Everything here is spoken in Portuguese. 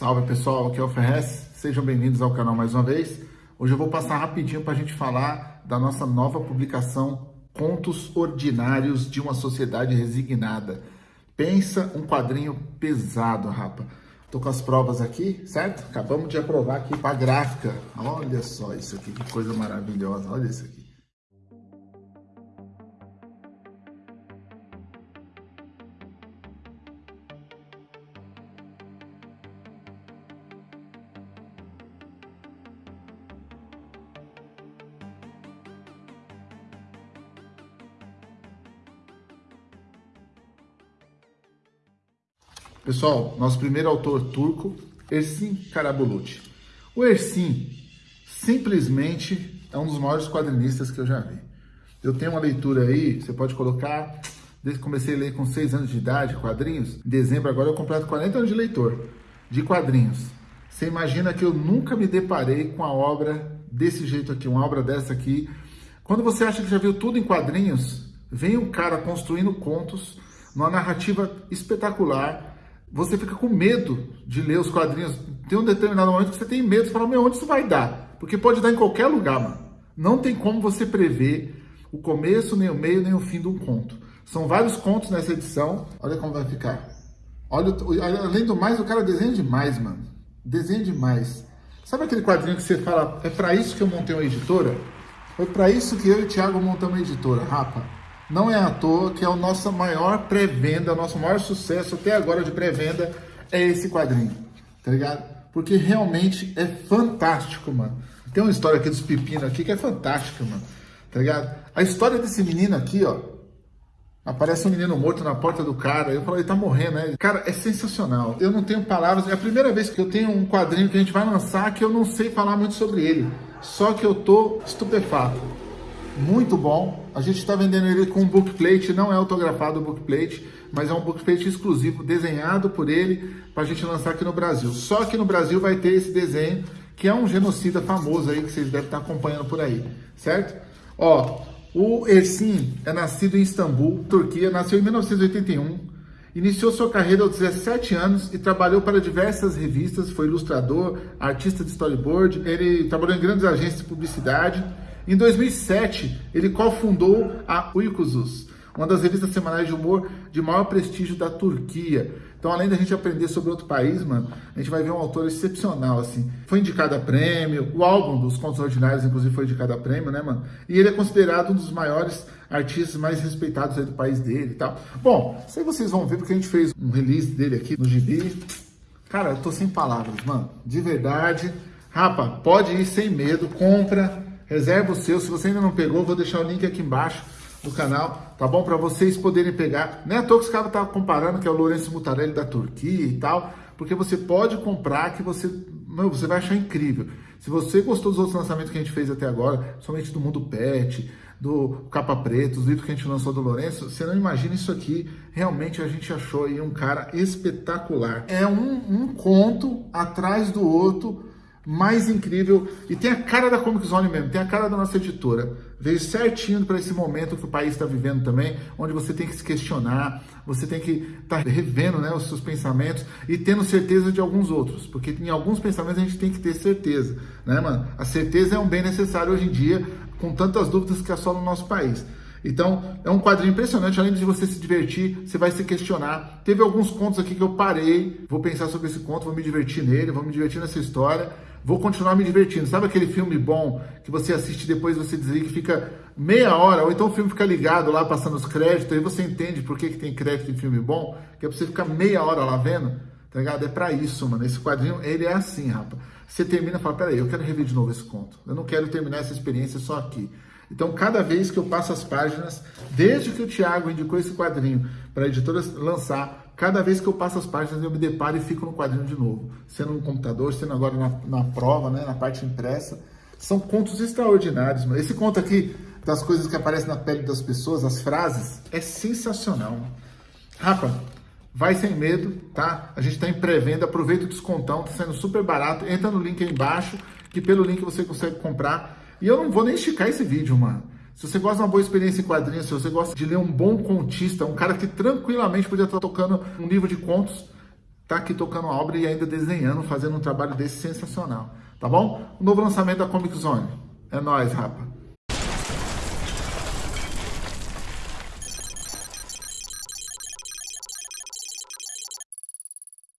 Salve pessoal, aqui é o Ferrez, sejam bem-vindos ao canal mais uma vez. Hoje eu vou passar rapidinho para a gente falar da nossa nova publicação Contos Ordinários de uma Sociedade Resignada. Pensa um quadrinho pesado, rapa. Tô com as provas aqui, certo? Acabamos de aprovar aqui para gráfica. Olha só isso aqui, que coisa maravilhosa. Olha isso aqui. Pessoal, nosso primeiro autor turco, Ersin Karabulut. O Ersin simplesmente é um dos maiores quadrinistas que eu já vi. Eu tenho uma leitura aí, você pode colocar, desde que comecei a ler com 6 anos de idade, quadrinhos, em dezembro agora eu completo 40 anos de leitor, de quadrinhos. Você imagina que eu nunca me deparei com a obra desse jeito aqui, uma obra dessa aqui. Quando você acha que já viu tudo em quadrinhos, vem um cara construindo contos, numa narrativa espetacular, você fica com medo de ler os quadrinhos. Tem um determinado momento que você tem medo, você fala, meu, onde isso vai dar? Porque pode dar em qualquer lugar, mano. Não tem como você prever o começo, nem o meio, nem o fim de um conto. São vários contos nessa edição. Olha como vai ficar. Olha, além do mais, o cara desenha demais, mano. Desenha demais. Sabe aquele quadrinho que você fala, é para isso que eu montei uma editora? Foi para isso que eu e o Thiago montamos uma editora, rapa. Não é à toa que é a nossa maior pré-venda, o nosso maior sucesso até agora de pré-venda é esse quadrinho, tá ligado? Porque realmente é fantástico, mano. Tem uma história aqui dos pepinos aqui que é fantástica, mano, tá ligado? A história desse menino aqui, ó, Aparece um menino morto na porta do cara. Eu falo, ele tá morrendo, né? Cara, é sensacional. Eu não tenho palavras. É a primeira vez que eu tenho um quadrinho que a gente vai lançar que eu não sei falar muito sobre ele. Só que eu tô estupefato muito bom. A gente está vendendo ele com um bookplate, não é autografado o bookplate, mas é um bookplate exclusivo, desenhado por ele, para a gente lançar aqui no Brasil. Só que no Brasil vai ter esse desenho, que é um genocida famoso aí, que vocês devem estar acompanhando por aí, certo? Ó, o Ersin é nascido em Istambul, Turquia, nasceu em 1981, Iniciou sua carreira aos 17 anos e trabalhou para diversas revistas, foi ilustrador, artista de storyboard, ele trabalhou em grandes agências de publicidade em 2007, ele cofundou a Uykuzus, uma das revistas semanais de humor de maior prestígio da Turquia. Então, além da gente aprender sobre outro país, mano, a gente vai ver um autor excepcional, assim. Foi indicado a prêmio, o álbum dos Contos Ordinários, inclusive, foi indicado a prêmio, né, mano? E ele é considerado um dos maiores artistas mais respeitados aí do país dele e tal. Bom, aí vocês vão ver, porque a gente fez um release dele aqui no Gibi. Cara, eu tô sem palavras, mano. De verdade. Rapa, pode ir sem medo, compra, Reserva o seu. Se você ainda não pegou, vou deixar o link aqui embaixo do canal, tá bom? Para vocês poderem pegar. Não é à toa que os caras estavam comparando que é o Lourenço Mutarelli da Turquia e tal, porque você pode comprar que você, meu, você vai achar incrível. Se você gostou dos outros lançamentos que a gente fez até agora, somente do Mundo Pet, do Capa Preto, os livros que a gente lançou do Lourenço, você não imagina isso aqui. Realmente a gente achou aí um cara espetacular. É um, um conto atrás do outro, mais incrível e tem a cara da Comic Zone mesmo, tem a cara da nossa editora. Veio certinho para esse momento que o país está vivendo também, onde você tem que se questionar, você tem que estar tá revendo né, os seus pensamentos e tendo certeza de alguns outros, porque em alguns pensamentos a gente tem que ter certeza, né, mano? A certeza é um bem necessário hoje em dia, com tantas dúvidas que assolam o nosso país. Então, é um quadrinho impressionante, além de você se divertir, você vai se questionar. Teve alguns contos aqui que eu parei, vou pensar sobre esse conto, vou me divertir nele, vou me divertir nessa história vou continuar me divertindo. Sabe aquele filme bom que você assiste e depois você desliga que fica meia hora, ou então o filme fica ligado lá, passando os créditos, aí você entende por que, que tem crédito em filme bom, que é pra você ficar meia hora lá vendo, tá ligado? É pra isso, mano. Esse quadrinho, ele é assim, rapaz. Você termina e fala, peraí, eu quero rever de novo esse conto. Eu não quero terminar essa experiência só aqui. Então, cada vez que eu passo as páginas, desde que o Thiago indicou esse quadrinho para a editora lançar, Cada vez que eu passo as páginas, eu me deparo e fico no quadrinho de novo. Sendo no computador, sendo agora na, na prova, né, na parte impressa. São contos extraordinários. Mano. Esse conto aqui, das coisas que aparecem na pele das pessoas, as frases, é sensacional. Rapa, vai sem medo, tá? A gente está em pré-venda, aproveita o descontão, tá saindo super barato. Entra no link aí embaixo, que pelo link você consegue comprar. E eu não vou nem esticar esse vídeo, mano. Se você gosta de uma boa experiência em quadrinhos, se você gosta de ler um bom contista, um cara que tranquilamente podia estar tocando um livro de contos, tá aqui tocando a obra e ainda desenhando, fazendo um trabalho desse sensacional, tá bom? O novo lançamento da Comic Zone. É nóis, rapa.